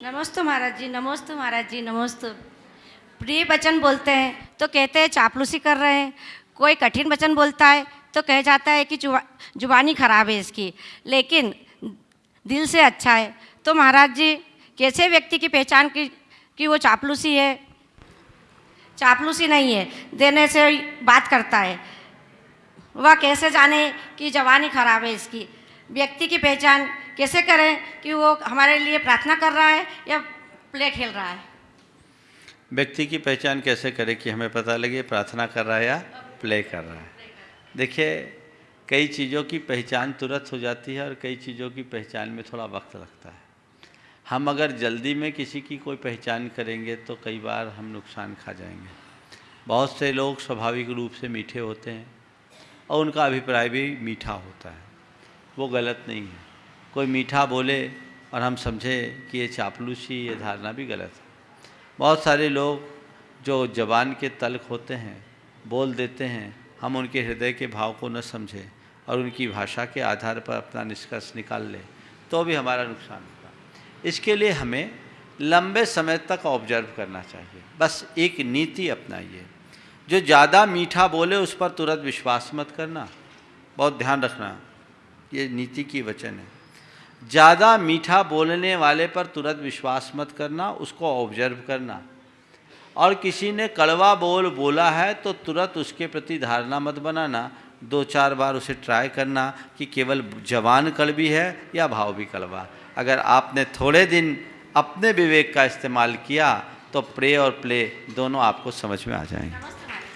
नमस्ते महाराज जी, नमस्ते महाराज जी, नमस्ते। प्रिय वचन बोलते हैं तो कहते हैं चापलूसी कर रहे हैं। कोई कठिन वचन बोलता है तो कह जाता है कि जुबा जुबानी खराब है इसकी। लेकिन दिल से अच्छा है। तो महाराज जी, कैसे व्यक्ति की पहचान की, कि वो चापलूसी है? चापलूसी नहीं है, देने से बात करता है। वह कैसे जाने कि जवानी खराब है इसकी? व्यक्ति की पहचान कैसे करें कि वो हमारे लिए प्रार्थना कर रहा है या प्ले खेल रहा है? व्यक्ति की पहचान कैसे करें कि हमें पता लगे प्रार्थना कर रहा है या प्ले कर रहा है? देखिए, कई चीज़ों की पहचान तुरंत हो जाती है और कई चीज़ों की पहचान में थोड़ा वक्त लगता है। हम अगर जल्दी में किसी की कोई पहचान करेंगे तो कई बार हम नुकसान खा जाएँगे। बहुत से लोग स्वाभाविक रूप से मीठे होते हैं और उनका अभिप्राय भी मीठा होता है। वो गलत नहीं है। कोई मीठा बोले और हम समझे कि ये चापलूसी, ये धारणा भी गलत है। बहुत सारे लोग जो जबान के तल्ख होते हैं, बोल देते हैं, हम उनके हृदय के भाव को न समझें और उनकी भाषा के आधार पर अपना निष्कर्ष निकाल लें तो भी हमारा नुकसान होगा। इसके लिए हमें लंबे समय तक ऑब्ज़र्व करना चाहिए। बस एक नीति अपनाइए। जो ज़्यादा मीठा बोले, उस पर तुरंत विश्वास मत करना। बहुत ध्यान रखना, ये नीति की वचन है। ज़्यादा मीठा बोलने वाले पर तुरंत विश्वास मत करना, उसको ऑब्ज़र्व करना। और किसी ने कड़वा बोल बोला है तो तुरंत उसके प्रति धारणा मत बनाना। दो चार बार उसे ट्राई करना कि केवल जवान कड़वी है या भाव भी कड़वा अगर आपने थोड़े दिन अपने विवेक का इस्तेमाल किया तो प्रे और प्ले दोनों आपको समझ में आ जाएँगे।